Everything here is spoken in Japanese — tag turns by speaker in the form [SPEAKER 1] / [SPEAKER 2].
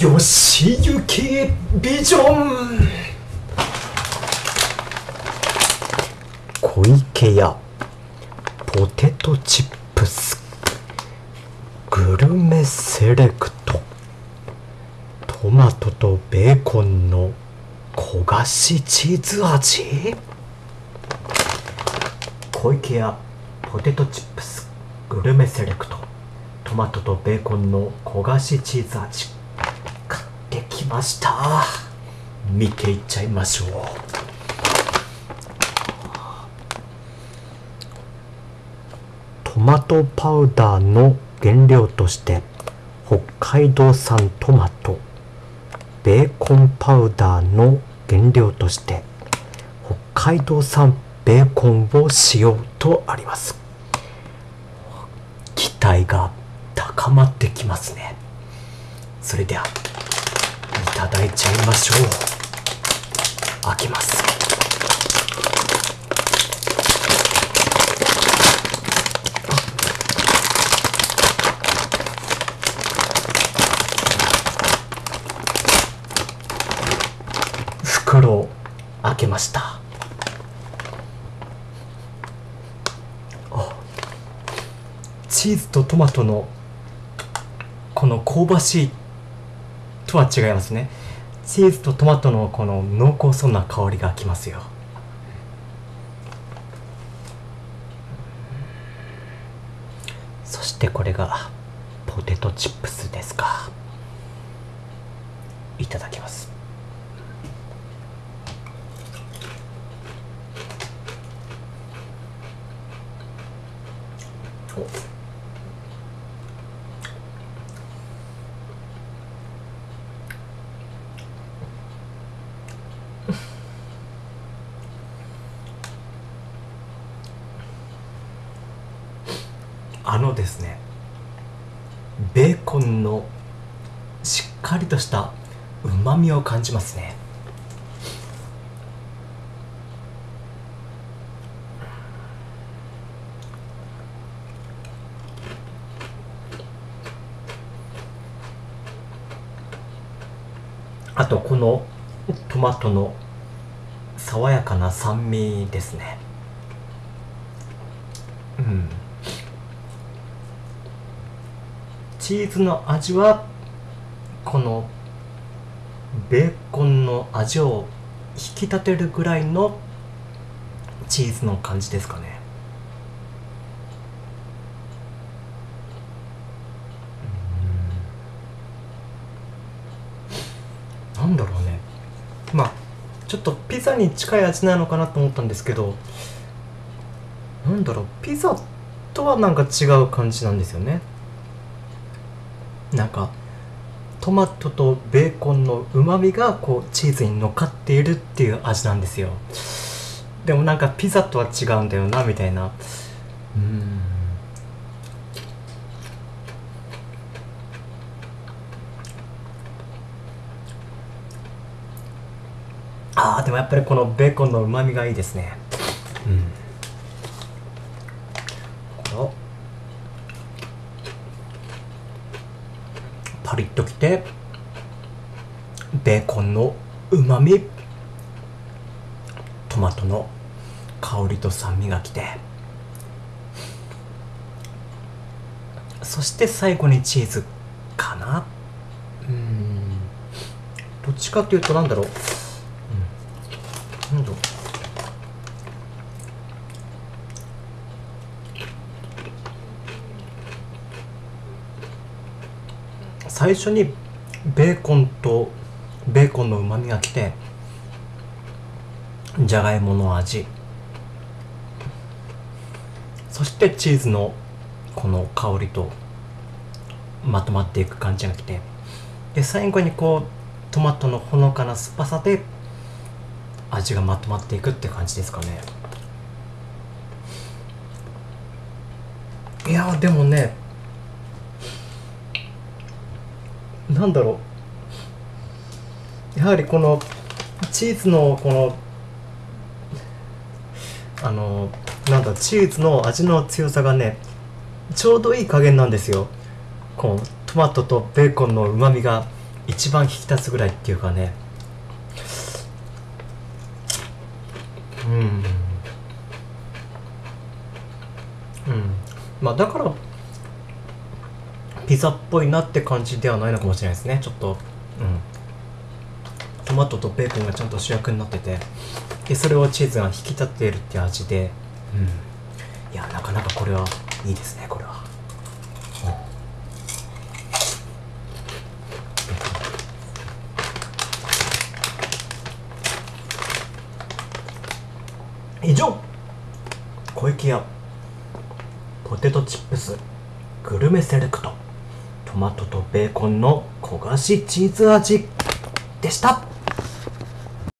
[SPEAKER 1] よしゆきビジョン。小池屋。ポテトチップス。グルメセレクト。トマトとベーコンの焦がしチーズ味。小池屋。ポテトチップス。グルメセレクト。トマトとベーコンの焦がしチーズ味。ました。見ていっちゃいましょう。トマトパウダーの原料として北海道産トマト。ベーコンパウダーの原料として北海道産ベーコンを使用とあります。期待が高まってきますね。それではただいちゃいましょう。開けます。袋を開けました。チーズとトマトのこの香ばしいとは違いますね。チーズとトマトのこの濃厚そうな香りがきますよ。そしてこれがポテトチップスですか。いただきます。おあのですねベーコンのしっかりとしたうまみを感じますね。あとこのトマトの爽やかな酸味ですね。うん。チーズの味はこのベーコンの味を引き立てるぐらいのチーズの感じですかね。なんだろうちょっとピザに近い味なのかなと思ったんですけどなんだろうピザとはなんか違う感じなんですよね。なんかトマトとベーコンのうまみがこうチーズに乗っかっているっていう味なんですよ。でもなんかピザとは違うんだよなみたいな。うん。あーでもやっぱりこのベーコンのうまみがいいですね。うん。このパリッときてベーコンのうまみトマトの香りと酸味がきて。そして最後にチーズかな。うん。どっちかっていうとなんだろう、うん、なんだろう最初にベーコンとベーコンのうまみがきてじゃがいもの味。そしてチーズのこの香りとまとまっていく感じがきて。で最後にこうトマトのほのかな酸っぱさで味がまとまっていくって感じですかね。いやでもねなんだろう。やはりこのチーズのこのあのなんだチーズの味の強さがねちょうどいい加減なんですよ。このトマトとベーコンのうまみが一番引き立つぐらいっていうかね。うん。うん。まあだからピザっぽいなって感じではないのかもしれないですね。ちょっとうん。トマトとベーコンがちゃんと主役になってて。でそれをチーズが引き立っているって味で。うん。いやなかなかこれはいいですねこれは、うん、以上。小池屋ポテトチップスグルメセレクトトマトとベーコンの焦がしチーズ味でした。